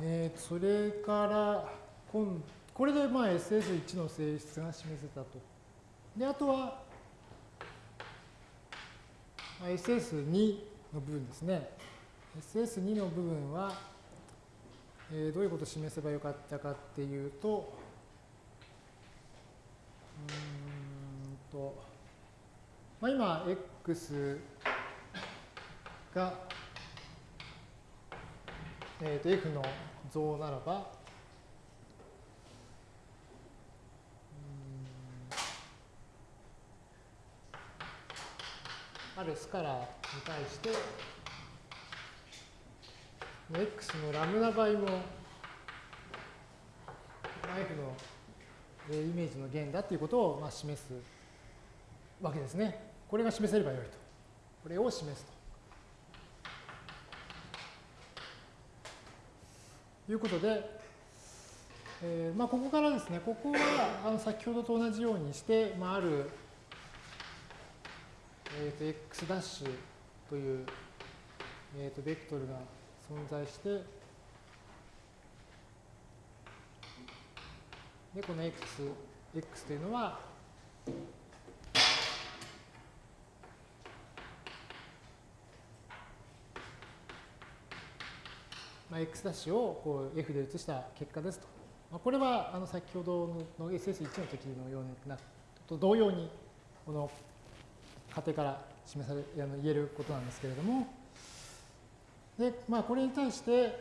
A: えー、それから今これでまあ SS1 の性質が示せたと。で、あとは SS2 の部分ですね。SS2 の部分は、えー、どういうことを示せばよかったかっていうと、うんと、まあ、今、x が、えー、と f の像ならば、るスカラーに対して、x のラムダ倍も f のイメージの弦だということをまあ示すわけですね。これが示せればよいと。これを示すと。いうことで、えー、まあここからですね、ここはあの先ほどと同じようにして、まあ、あるえー、と x ダッシュという、えー、とベクトルが存在して、で、この x、x というのは、まあ、x ダッシュをこう f で移した結果ですと。まあ、これはあの先ほどの SS1 の時のようなと同様にこの過程から示されあの言えることなんですけれども、で、まあ、これに対して、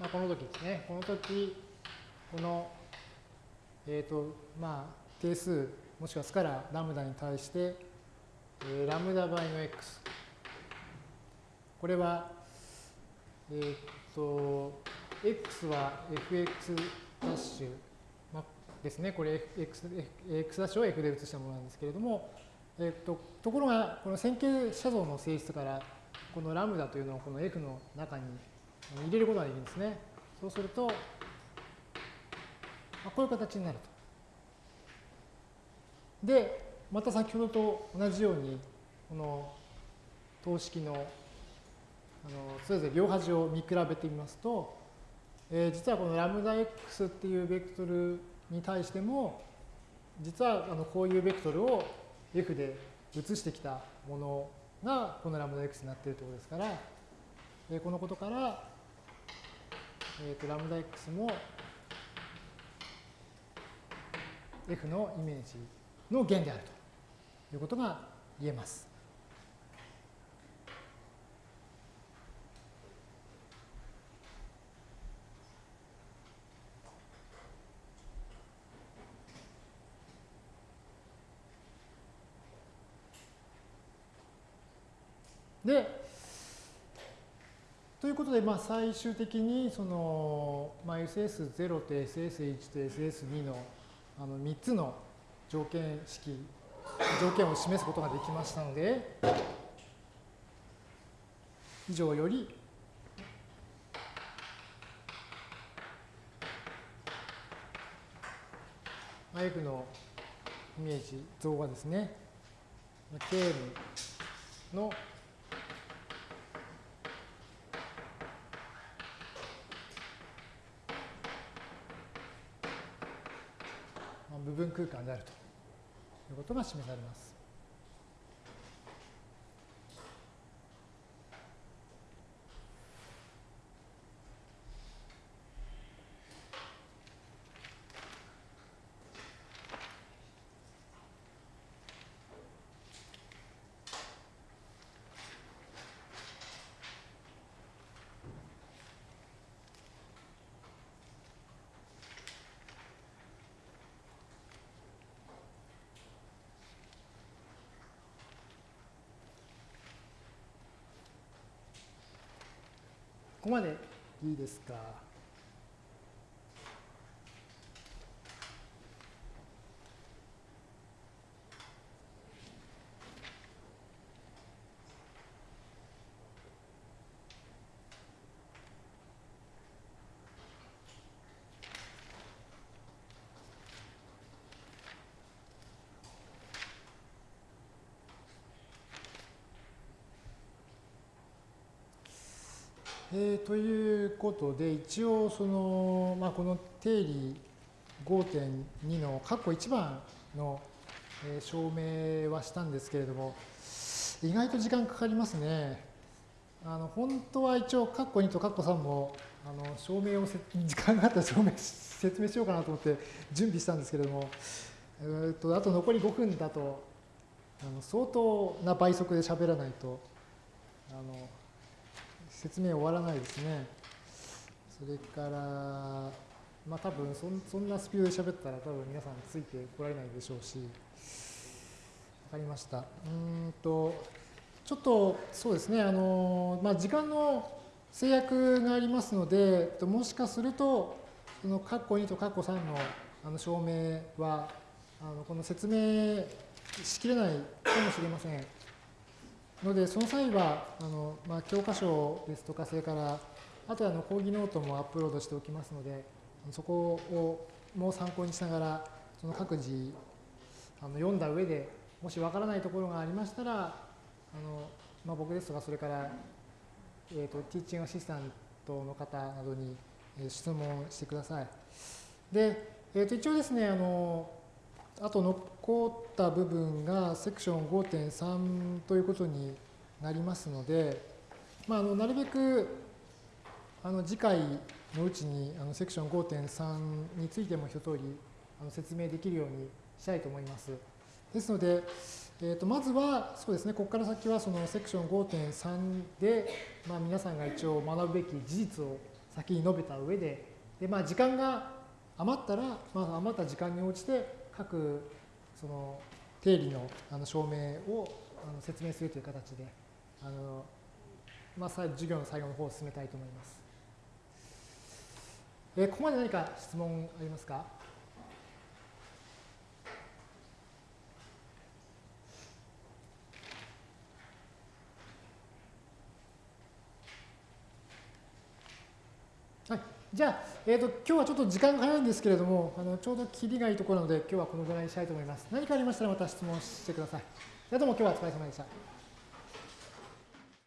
A: まあ、この時ですね、この時、この、えっ、ー、と、まあ、定数、もしくはスカララムダに対して、えー、ラムダ倍の x。これは、えっ、と、x は fx ダッシュ、まあ、ですね。これ x, x ダッシュを f で移したものなんですけれども、えっと、ところが、この線形写像の性質から、このラムダというのをこの f の中に入れることができるんですね。そうすると、まあ、こういう形になると。で、また先ほどと同じように、この等式のあのそれぞれ両端を見比べてみますと、えー、実はこのラムダ x っていうベクトルに対しても、実はあのこういうベクトルを f で移してきたものがこのラムダ x になっているということですから、えー、このことから、えー、とラムダ x も f のイメージの弦であるということが言えます。で、ということで、まあ、最終的にその、まあ、SS0 と SS1 と SS2 のあの3つの条件式、条件を示すことができましたので、以上より、F のイメージ像はですね、K の空間であるということが示されます。ここまでいいですか？えー、ということで、一応その、まあ、この定理5.2の括弧1番の、えー、証明はしたんですけれども、意外と時間かかりますね。あの本当は一応括弧2と括弧3もあの証明を時間があったら証明説明しようかなと思って準備したんですけれども、えー、とあと残り5分だとあの相当な倍速で喋らないとあの説明終わらないですね。それから、まあ多分そそんなスピードで喋ったら多分皆さんついてこられないでしょうし、わかりました。うんと、ちょっとそうですね、あの、まあ時間の制約がありますので、もしかすると、その括弧2と括弧3のあの証明は、あのこの説明しきれないかもしれません。ので、その際は、あのまあ、教科書ですとか、それから、あとあの講義ノートもアップロードしておきますので、そこをもう参考にしながら、その各自あの読んだ上で、もしわからないところがありましたら、あのまあ、僕ですとか、それから、えーと、ティーチングアシスタントの方などに質問してください。で、えー、と一応ですね、あのあと残った部分がセクション5.3ということになりますので、まあ、あのなるべくあの次回のうちにあのセクション5.3についても一通りあの説明できるようにしたいと思います。ですので、えー、とまずはそうですね、ここから先はそのセクション5.3で、まあ、皆さんが一応学ぶべき事実を先に述べた上で、でまあ、時間が余ったら、まあ、余った時間に応じて各その定理のあの証明をあの説明するという形で、あのまあ、授業の最後の方を進めたいと思います。えー、ここまで何か質問ありますかはい。じゃあ、えーと、今日はちょっと時間が早いんですけれども、あのちょうど切りがいいところなので、今日はこのぐらいにしたいと思います。何かありましたらまた質問してください。じゃどうも今日はお疲れ様でした。